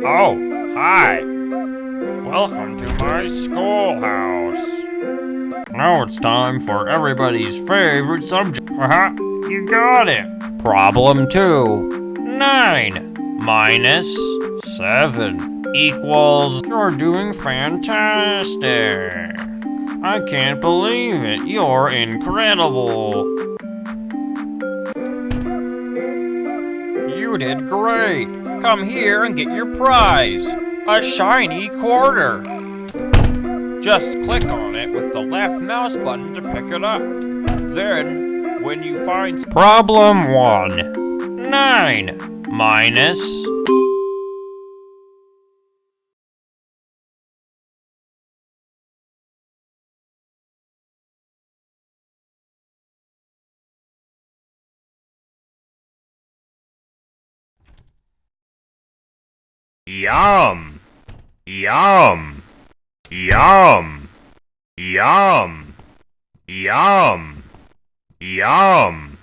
Oh, hi. Welcome to my schoolhouse. Now it's time for everybody's favorite subject. Uh-huh, you got it. Problem two. Nine minus seven equals... You're doing fantastic. I can't believe it. You're incredible. You did great. Come here and get your prize. A shiny quarter. Just click on it with the left mouse button to pick it up. Then, when you find problem one, nine minus Yum! Yum! Yum! Yum! Yum! Yum!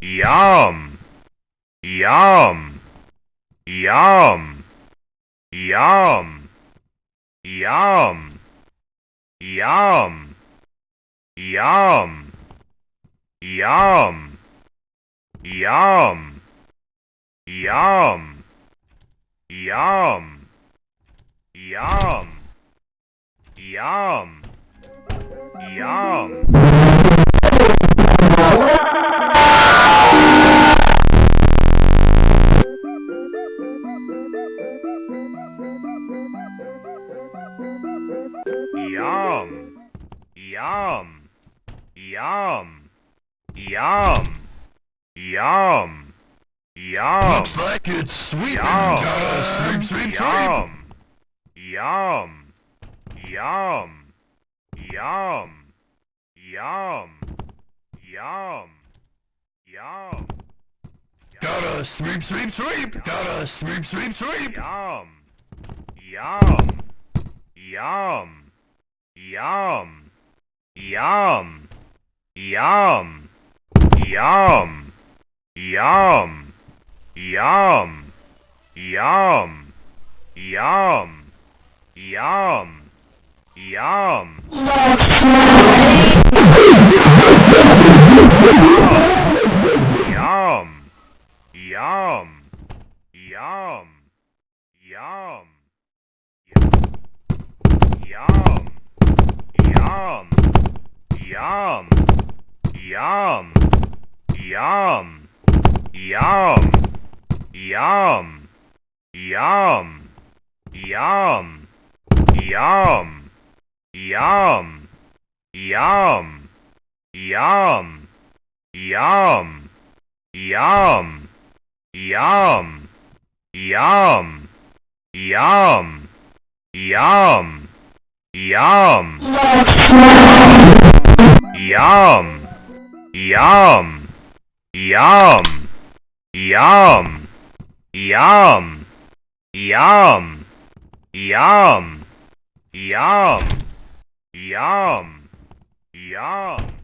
Yum! Yum! Yum! Yum! Yum! Yum! Yum! Yum! Yum! Yum! Yum. Yum. Yum. Yum. Yum. Yum. Yum. Yum. Yum. Yum. Looks like it's sweeping Yum. time. Sweep, sweep, sweep. Yum. Yum. Yum. Yum. Yum. Yum. Yum. Gotta sweep, sweep, sweep. Gotta sweep, sweep, sweep. Yum. Yum. Yum. Yum. Yum. Yum. Yum. Yum. Yum. Yum. Yum. Yum. Yam, yum. Yum. Yum. Yum. Yum. Yum. Yum. Yum. Yum. Yum. Yum. Yum. Yum. Yum. Yum. Yum. Yum. Yum. Yum. Yum. Yum. Yum. Yum. Yum. Yum. Yum. Yum. Yum. Yum. Yum. Yum. Yum. Yum. Yum. Yum.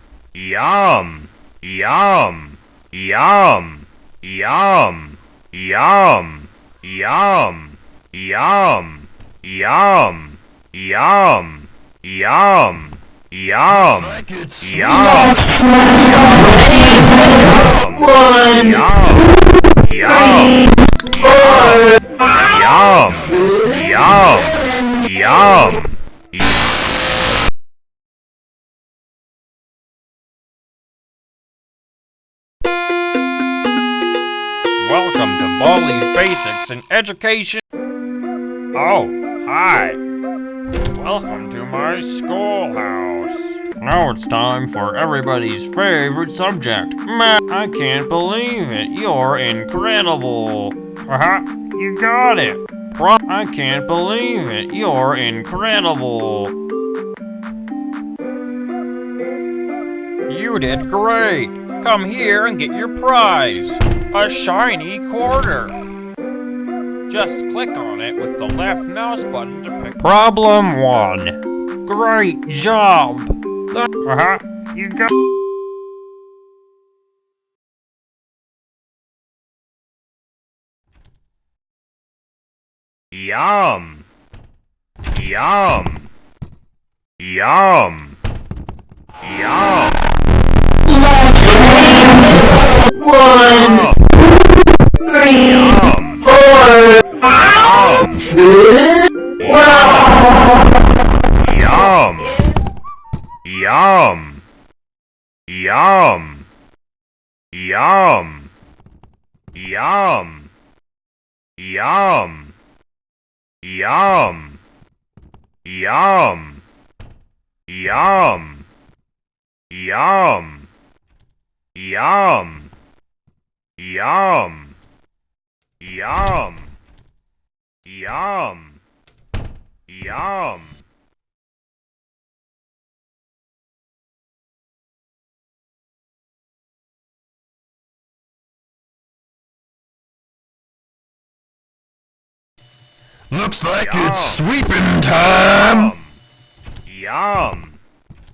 Yum. Yum. Yum. Yum. Yum. Yum. Yum. Yum. Yum. Yum. Yum. Looks like it's sweeping. Yum. One. Yum. Yum. Yum. Yum. Yum. Welcome to Baldi's Basics in Education. Oh, hi. Welcome to my schoolhouse. Now it's time for everybody's favorite subject, math. I can't believe it. You're incredible. Haha, you got it. Pro I can't believe it. You're incredible. You did great. Come here and get your prize. A shiny quarter. Just click on it with the left mouse button to pick. Problem one. Great job. Uh-huh. You got. Yum. Yum. Yum. Yum. One, three, Yum. Yum. Yum. Yum. Yum. Yum. Yum. Yum. Yum. Yum. Yum. Yum. Yum. Yum. Yum. Yum. Yum. Looks like Yum. it's sweeping time. Yum.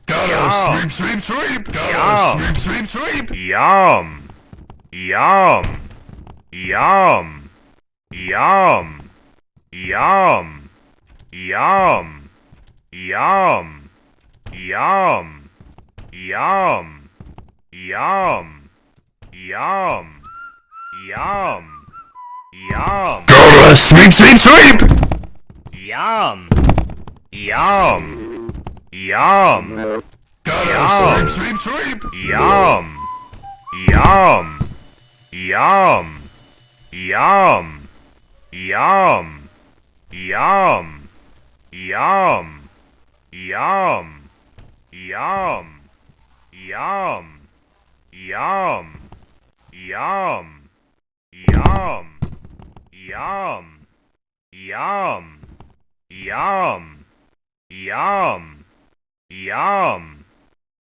Gotta Yum. sweep, sweep, sweep. Gotta Yum. sweep, sweep, sweep. Yum. Yum. Yum. Yum. Yum. Yum. Yum. Yum. Yum. Yum. Yum. Yum. Yum. Gotta sweep, sweep, sweep. Yum. Yum. Yum. Yum. sweep, sweep, sweep. Yum. Yum. Yum. Yum. Yum. Yum. Yum. Yum. Yum. Yum. Yum. Yum. Yum. Yum. Yum. Yum. Yum. Yum.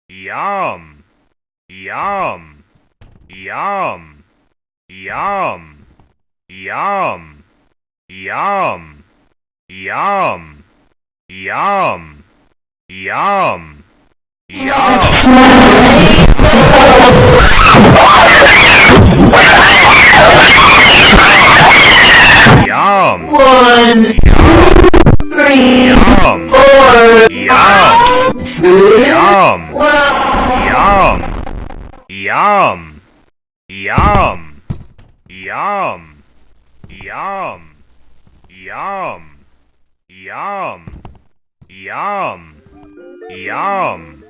Yum. Yum. Yum. Yum. Yum. Yum. Yum. Yum. Yum. Yum. Yum. Yum. Yum. Yum. Yum.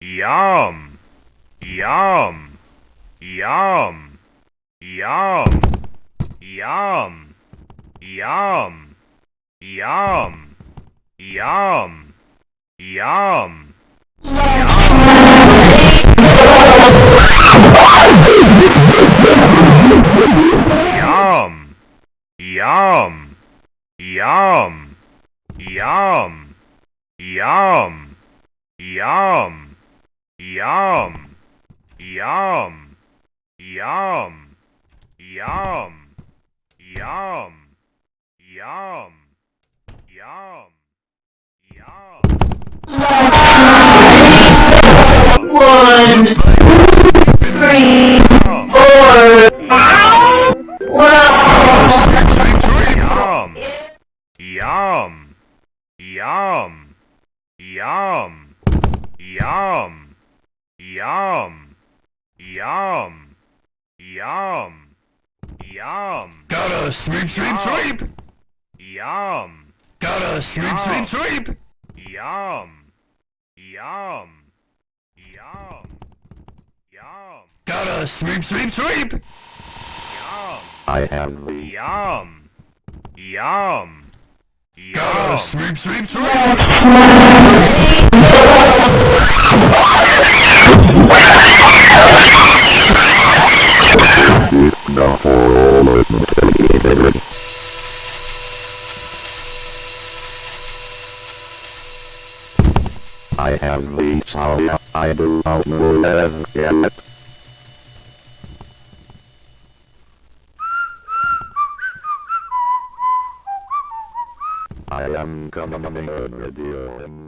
Yum. Yum. Yum. Yum. Yum. Yum. Yum. Yum. Yum. Yum. Yum. Yum. Yum. Yum. Yum. Yum. Yum. Yum. Yum. Yum. Yum. Yum. Yum. One, three, Yum. Yum. Yum. Yum. Yum. Yum. Yum. Gotta sweep, sweep, sweep. Yum. Gotta sweep, sweep, sweep. Yum. Yum. Yum. Yum. Gotta sweep, sweep, sweep. Yum! I have the Yum. Yum. Go! Sweep, sweep, sweep! It's not for all of them. I have the power, I do not know it. Come on the radio.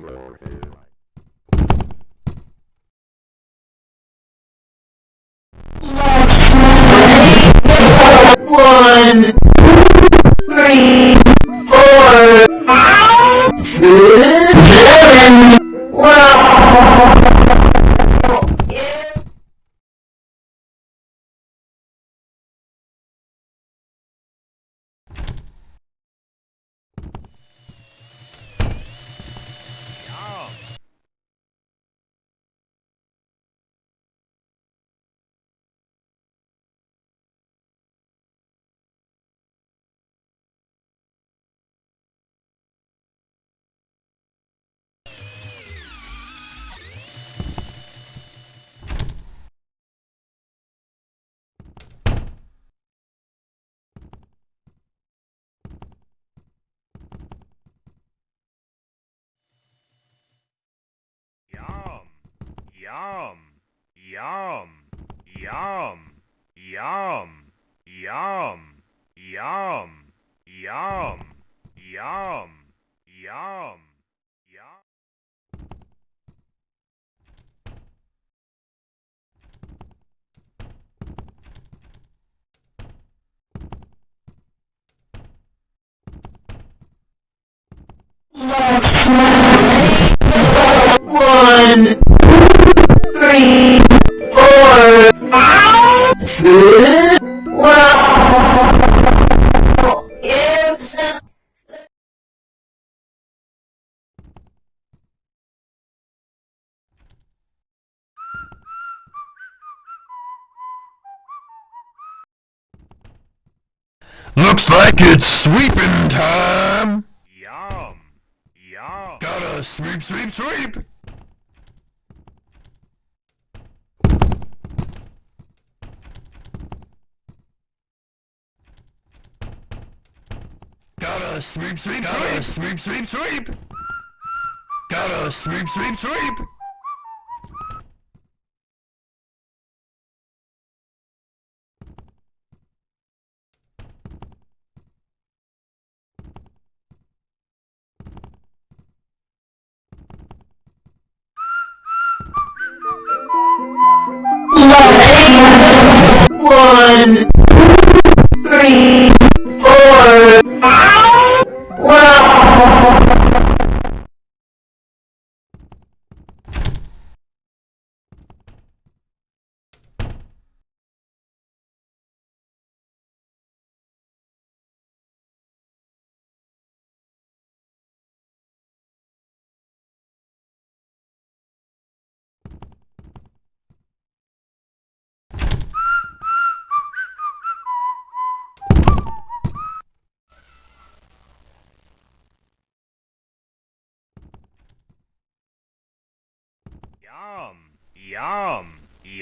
Yum. Yum. Yum. Yum. Yum. Yum. Yum. Yum. Yum. One, it's sweeping time. Yum. Yum. Gotta sweep, sweep, sweep. Gotta sweep, sweep, Gotta sweep, sweep, sweep. Gotta sweep, sweep, sweep.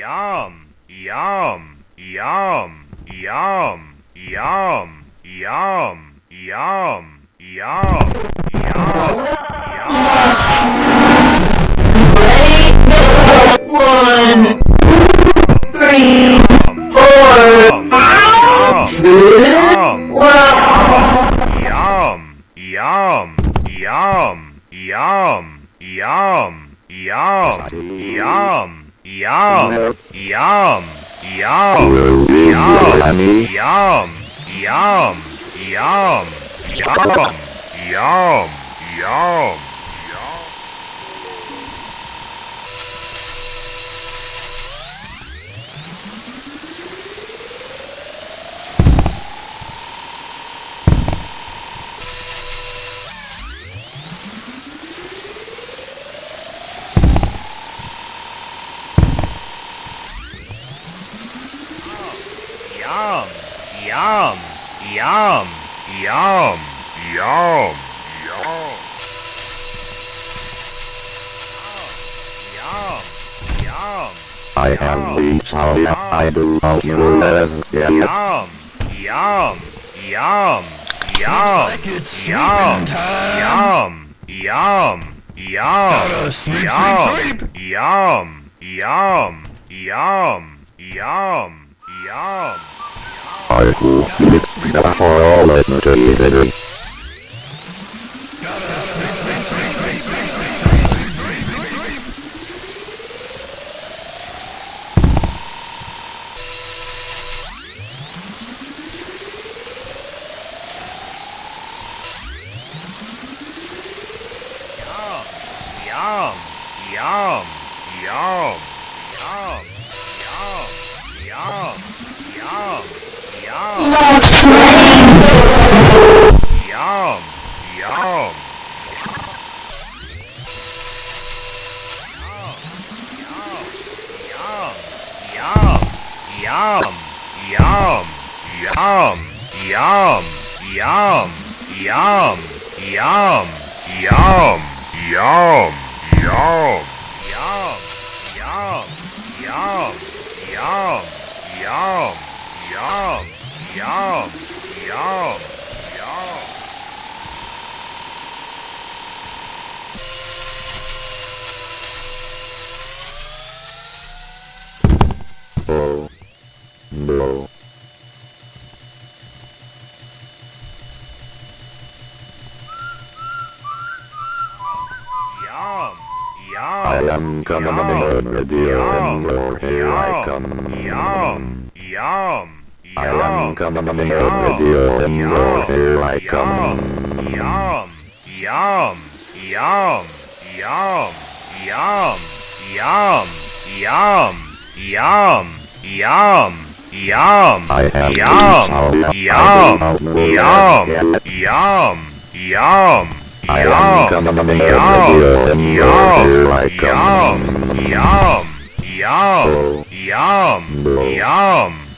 Yum. Yum. Yum. Yum. Yum. Yum. Yum. Yum. Yum. One, three, four, five. Yum. Yum. Yum. Yum. Yum. Yum. Yum. Yum. Yum. Yum. Yum. Will be Yum. Yum. Yum. Yum. Yum. Yum. Yum. Yum, yum, yum, yum, yum. Yum, yum, I have reached all I do all you have yet. yum, yum, yum, yum, like it's yum, time. yum, yum, yum, Gotta sweep, yum, sweep, sweep. yum, yum, yum, yum, yum. Will lift the for all eternity. Yum, yum, yum, yum, yum, yum, yum, yum, yum, yum. Yum, yum, yum, yum, yum, yum, yum, yum, yum, yum, yum, yum, yum, yum, yum, yum, yum, yum, yum, yum. Oh. No. Yum, I am coming Yum. already and more here I come. yum, yum, I am yum, coming already and more here I come. Yum, yum, yum, yum, yum, yum, yum, yum, yum, yum, yum, reached all I yum, yum, yum, yum, I am yum, yum, and more yum, here I yum, come. yum, yum, Oh. yum, No. yum,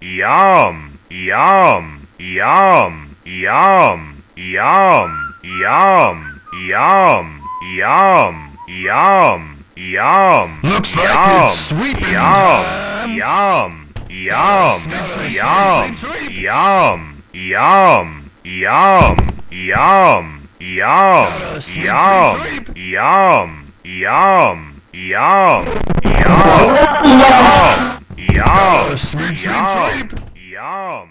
yum, yum, yum, yum, yum, yum, yum, yum, yum, yum. Looks like it's sweeping yum, time. Yum, yum, yum, yum, yum, yum, yum, yum, yum, sweep. yum, yum, yum, yum, yum, Gotta sweep, sweep, yum, sweep. yum.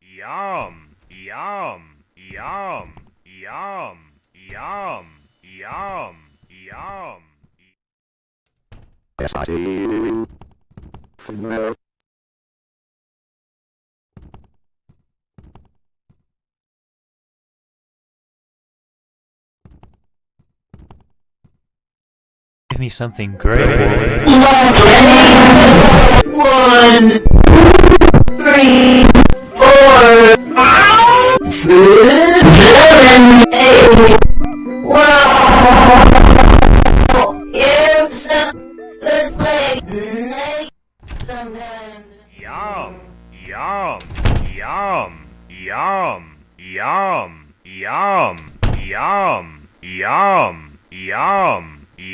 Yum, yum, yum, yum, yum, yum, yum. Yes, I see Give me something great. One,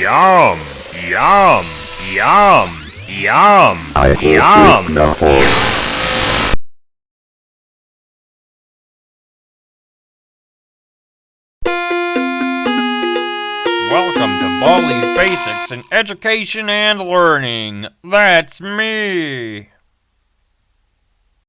yum, Yum! Yum! Yum! I Yum! take the. Welcome to Baldi's Basics in Education and Learning. That's me.